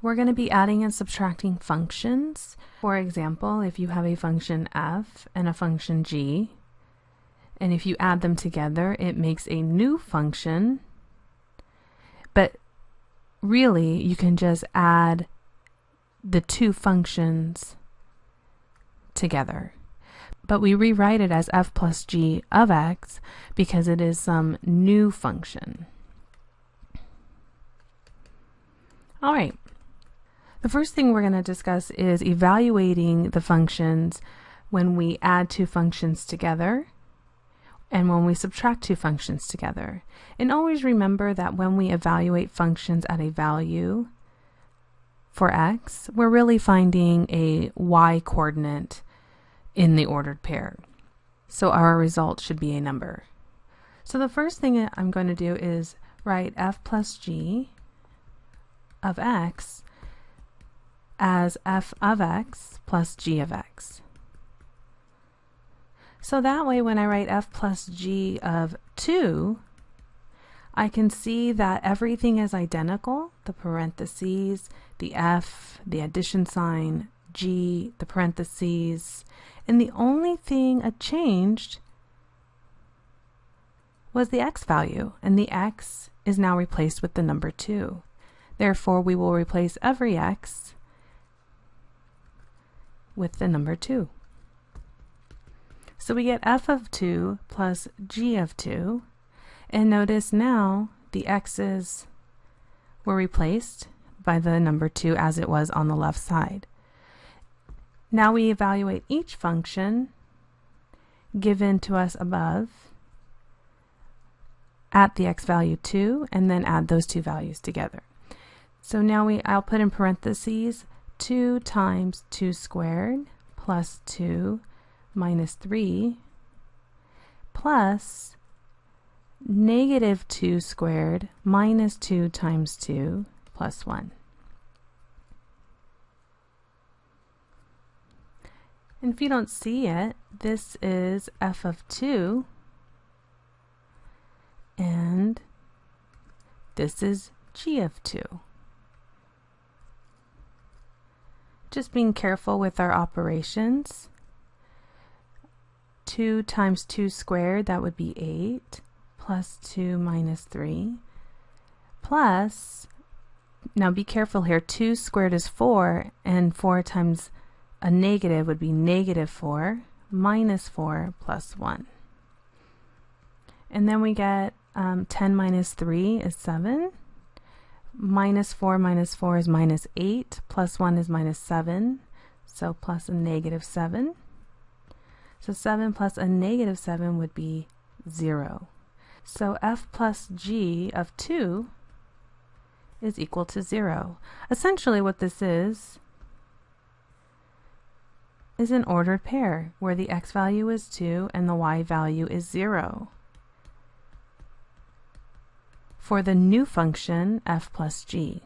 We're going to be adding and subtracting functions. For example, if you have a function f and a function g, and if you add them together, it makes a new function. But really, you can just add the two functions together. But we rewrite it as f plus g of x because it is some new function. All right. The first thing we're going to discuss is evaluating the functions when we add two functions together and when we subtract two functions together. And always remember that when we evaluate functions at a value for x, we're really finding a y coordinate in the ordered pair. So our result should be a number. So the first thing I'm going to do is write f plus g of x as f of x plus g of x. So that way when I write f plus g of 2, I can see that everything is identical, the parentheses, the f, the addition sign, g, the parentheses, and the only thing a changed was the x value, and the x is now replaced with the number 2. Therefore, we will replace every x with the number 2. So we get f of 2 plus g of 2. And notice now the x's were replaced by the number 2 as it was on the left side. Now we evaluate each function given to us above at the x value 2 and then add those two values together. So now we I'll put in parentheses 2 times 2 squared plus 2 minus 3 plus negative 2 squared minus 2 times 2 plus 1. And if you don't see it, this is f of 2 and this is g of 2. Just being careful with our operations. 2 times 2 squared, that would be 8, plus 2 minus 3, plus, now be careful here, 2 squared is 4, and 4 times a negative would be negative 4, minus 4, plus 1. And then we get um, 10 minus 3 is 7, minus 4 minus 4 is minus 8, plus 1 is minus 7, so plus a negative 7. So 7 plus a negative 7 would be 0. So f plus g of 2 is equal to 0. Essentially what this is, is an ordered pair where the x value is 2 and the y value is 0 for the new function f plus g.